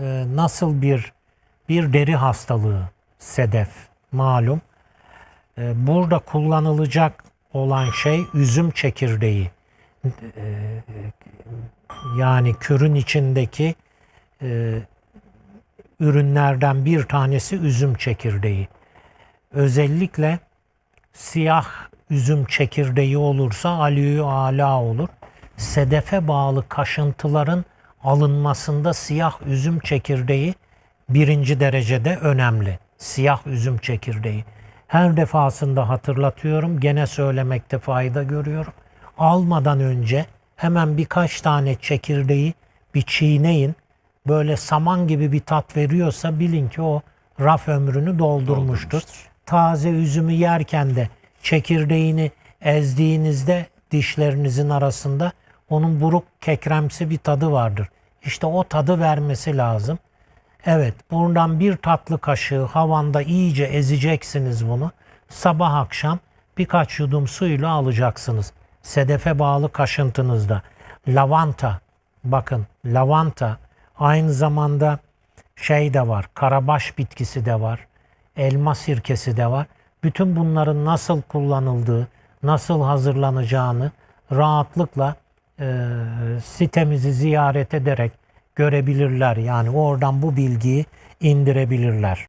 e, nasıl bir bir deri hastalığı sedef malum. E, burada kullanılacak olan şey üzüm çekirdeği. E, yani kürün içindeki e, ürünlerden bir tanesi üzüm çekirdeği. Özellikle siyah üzüm çekirdeği olursa aliyü ala olur. Sedefe bağlı kaşıntıların alınmasında siyah üzüm çekirdeği birinci derecede önemli. Siyah üzüm çekirdeği. Her defasında hatırlatıyorum. Gene söylemekte fayda görüyorum. Almadan önce hemen birkaç tane çekirdeği bir çiğneyin. Böyle saman gibi bir tat veriyorsa bilin ki o raf ömrünü doldurmuştur. Taze üzümü yerken de çekirdeğini ezdiğinizde dişlerinizin arasında onun buruk kekremsi bir tadı vardır. İşte o tadı vermesi lazım. Evet, buradan bir tatlı kaşığı havanda iyice ezeceksiniz bunu. Sabah akşam birkaç yudum suyla alacaksınız. Sedefe bağlı kaşıntınızda. Lavanta, bakın lavanta aynı zamanda şey de var, karabaş bitkisi de var, elma sirkesi de var. Bütün bunların nasıl kullanıldığı, nasıl hazırlanacağını rahatlıkla e, sitemizi ziyaret ederek görebilirler. Yani oradan bu bilgiyi indirebilirler.